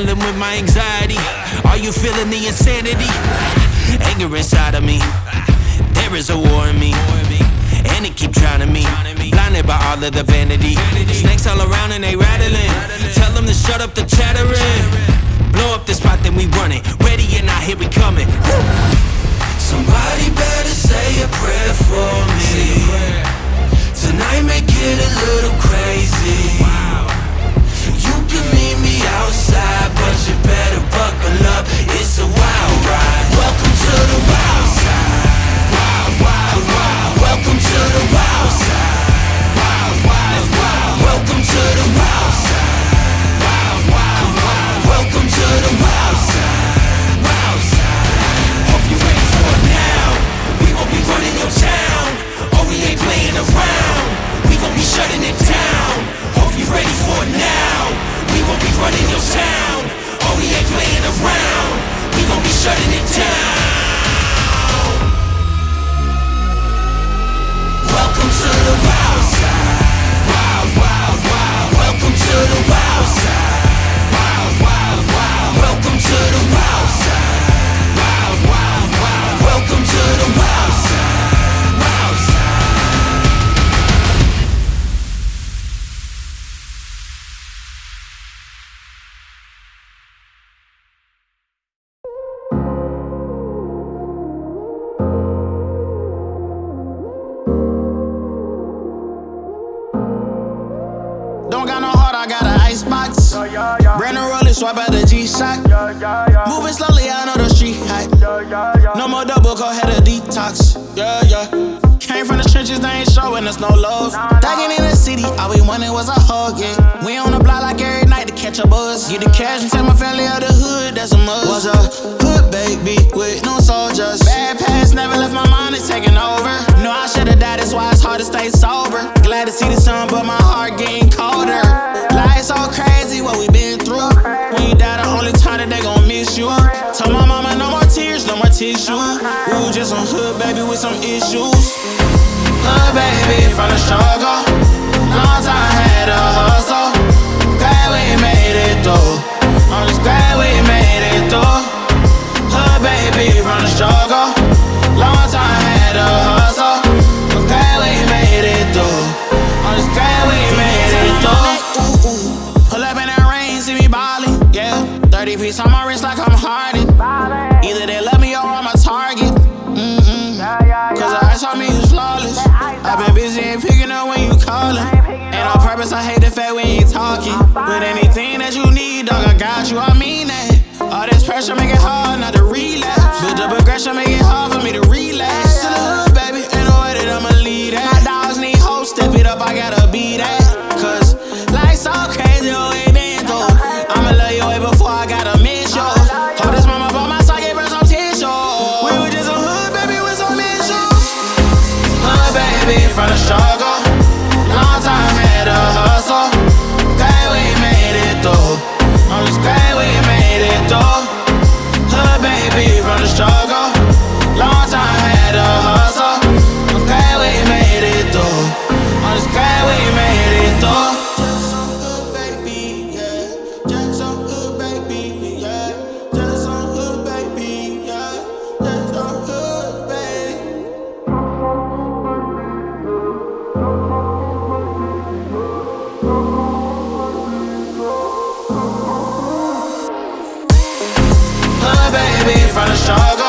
struggling with my anxiety. Are you feeling the insanity? Anger inside of me. There is a war in me. And it keep trying to me. Blinded by all of the vanity. baby with some issues. Her baby from the struggle. Long time had a hustle. Glad we made it through. I'm just glad we made it through. Her baby from the struggle. The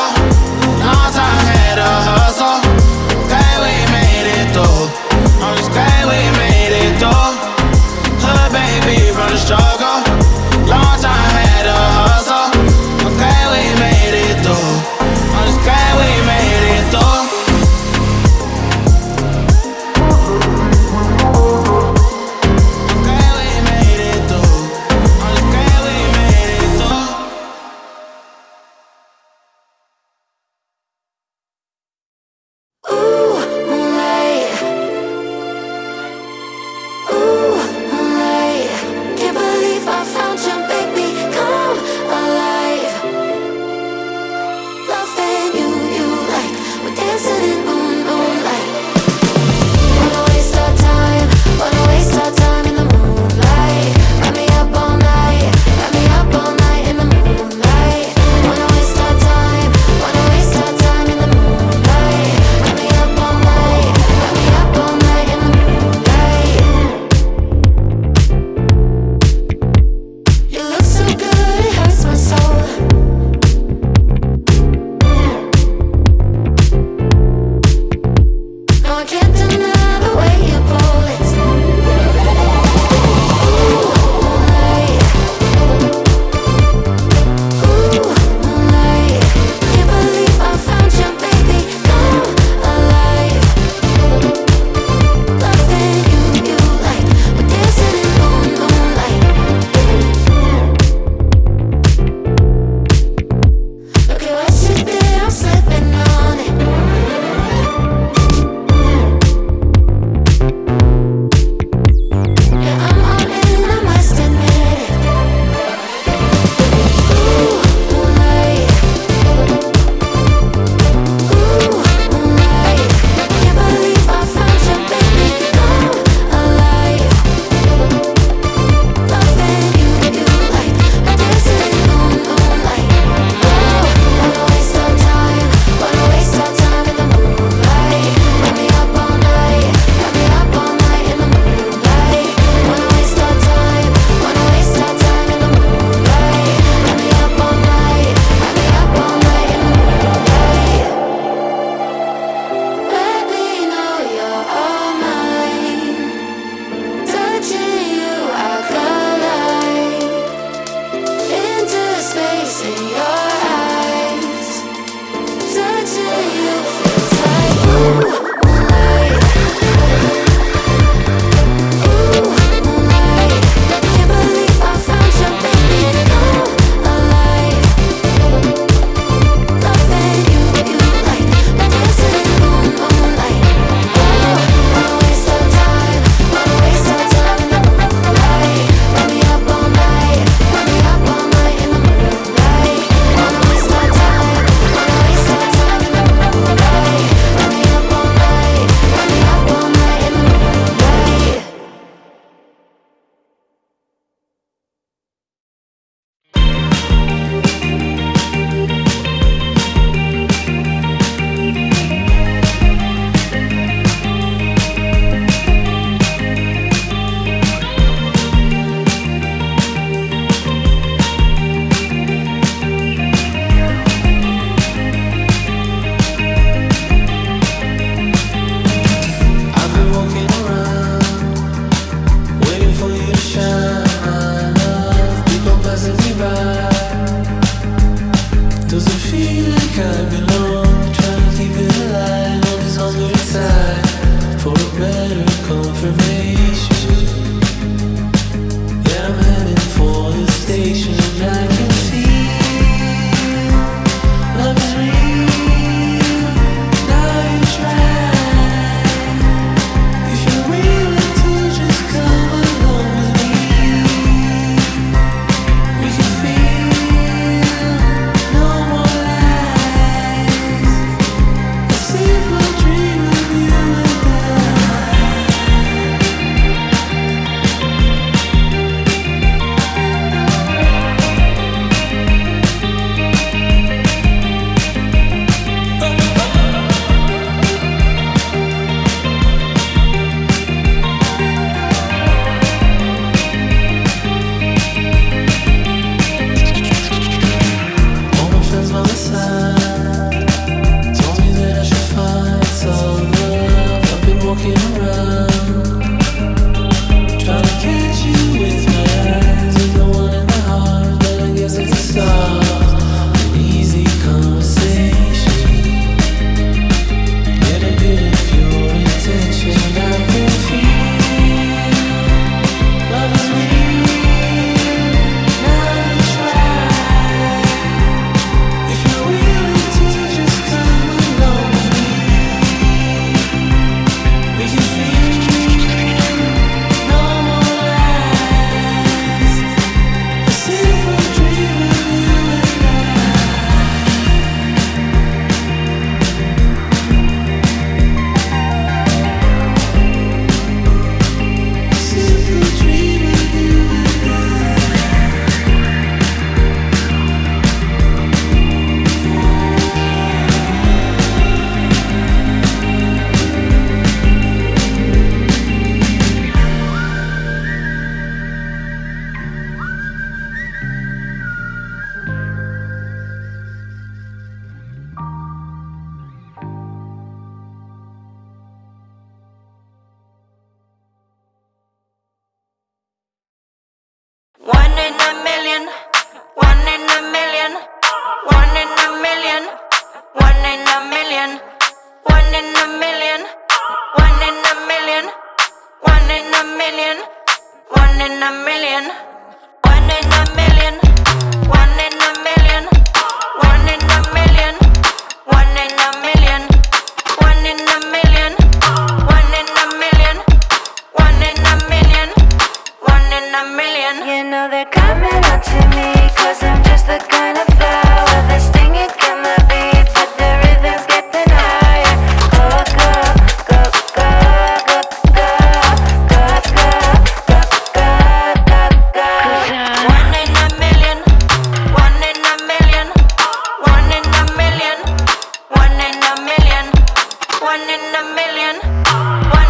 one in a million.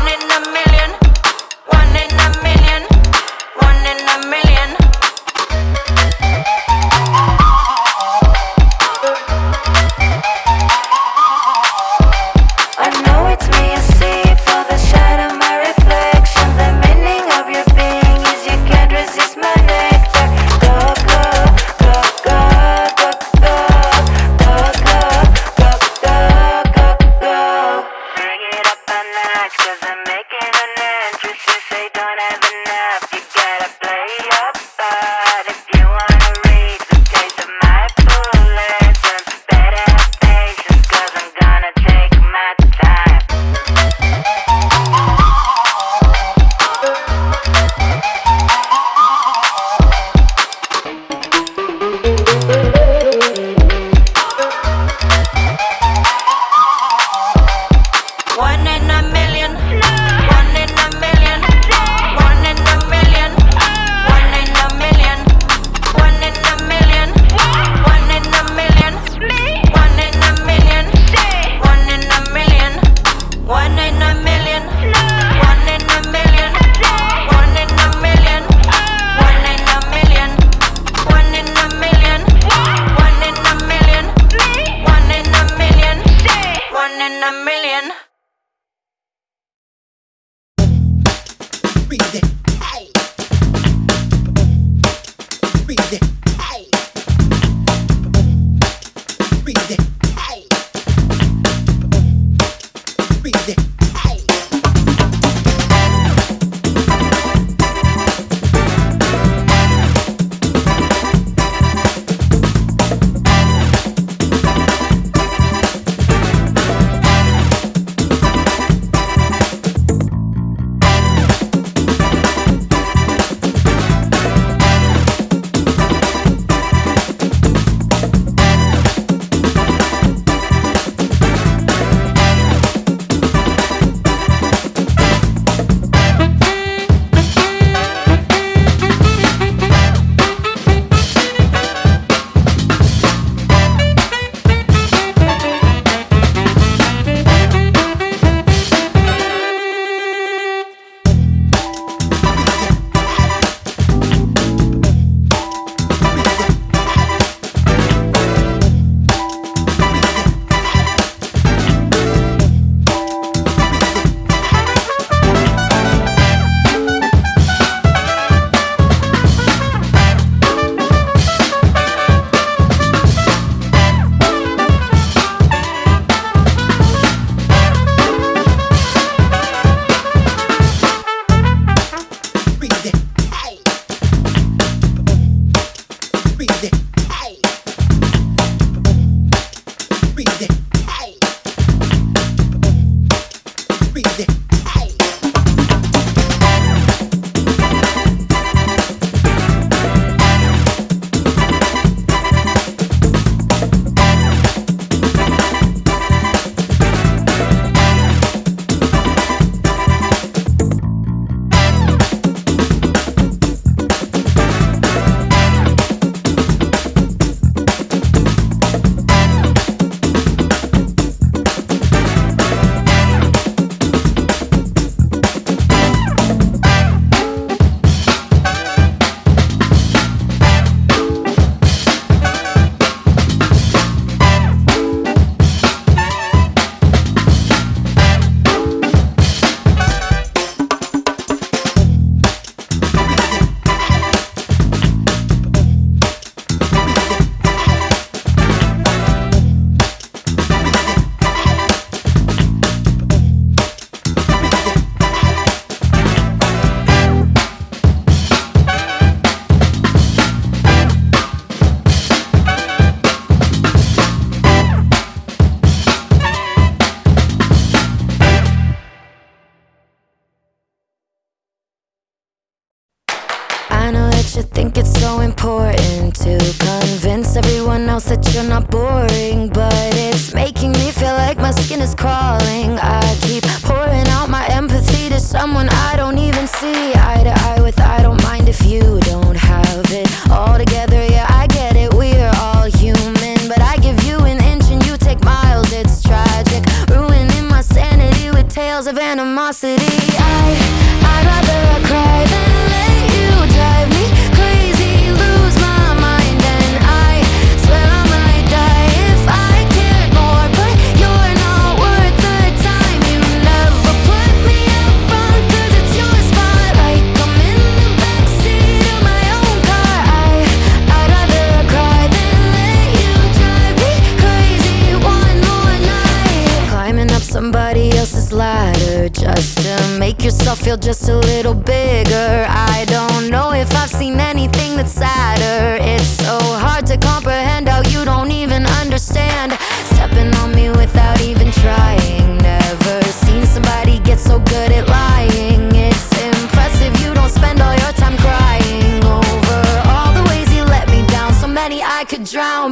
somebody else's ladder Just to make yourself feel just a little bigger. I don't know if I've seen anything that's sadder. It's so hard to comprehend how you don't even understand. Stepping on me without even trying. Never seen somebody get so good at lying. It's impressive you don't spend all your time crying. Over all the ways you let me down So many I could drown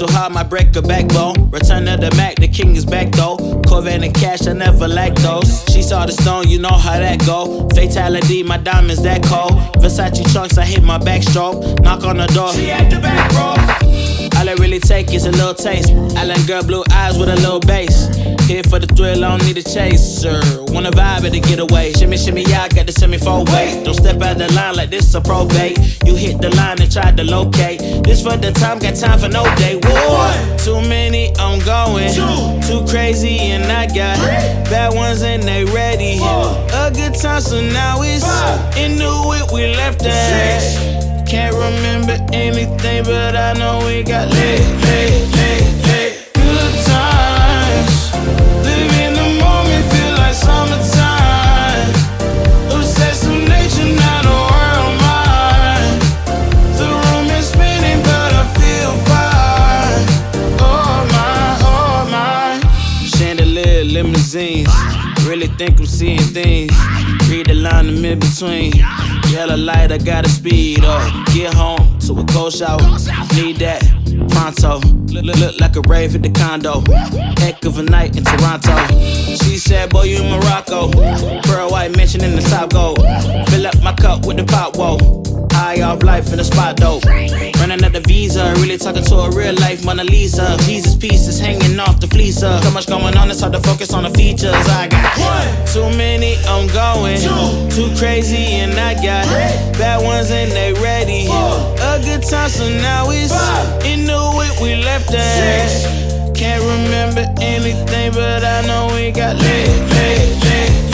too hard, my break a backbone. Return of the Mac, the king is back though. Corvette and cash, I never lack those. She saw the stone, you know how that go. Fatality, my diamonds that cold. Versace trunks, I hit my backstroke. Knock on the door, she at the back. All I really take is a little taste. Island girl, blue eyes with a little bass. Here for the thrill, I don't need a chaser. Wanna vibe it to get away. Shimmy, shimmy, yeah, I got the semi four way. Don't step out the line like this a probate. You hit the line and try to locate. This for the time, got time for no day. One, too many, I'm going. Two, too crazy, and I got bad ones and they ready. Four. A good time, so now it's into it. We left that. Can't remember anything, but I know we got lit, lit, lit, lit. Good times. Live think I'm seeing things. Read the line in between. Yellow light, I gotta speed up. Get home to a cold shower. Need that pronto. Look, look, look like a rave at the condo. Heck of a night in Toronto. She said, Boy, you in Morocco. Pearl white mention in the top gold. Fill up my cup with the pop, whoa. High off life in the spot dope. Running at the visa, really talking to a real life Mona Lisa. Jesus pieces hanging off the fleecer. So much going on, it's hard to focus on the features. I got one, too many, I'm going. Two, too crazy, and I got bad ones and they ready. A good time, so now it's into it. We left that. Can't remember anything, but I know we got lit, lit, lit.